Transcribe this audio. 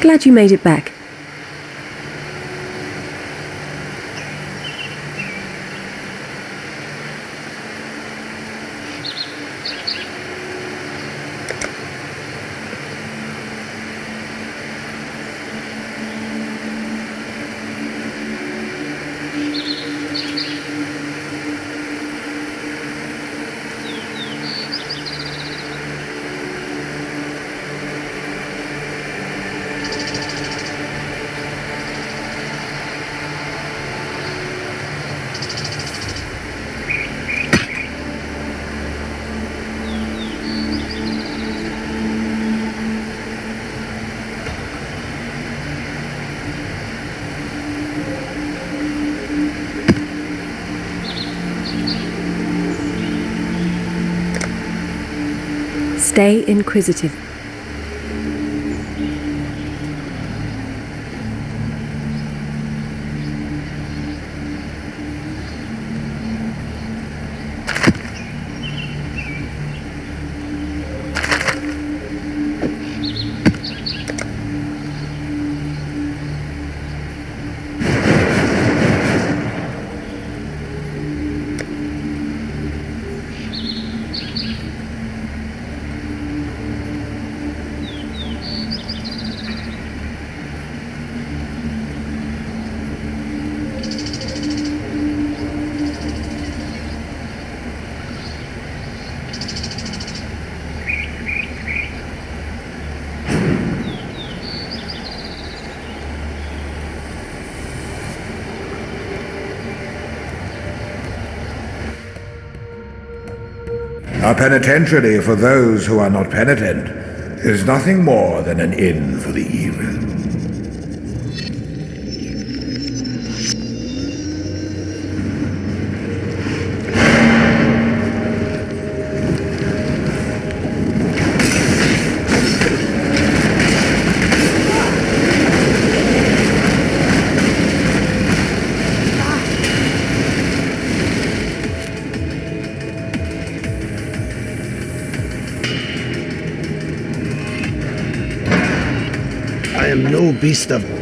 Glad you made it back. Stay inquisitive. A penitentiary for those who are not penitent is nothing more than an inn for the evil. Am no beast of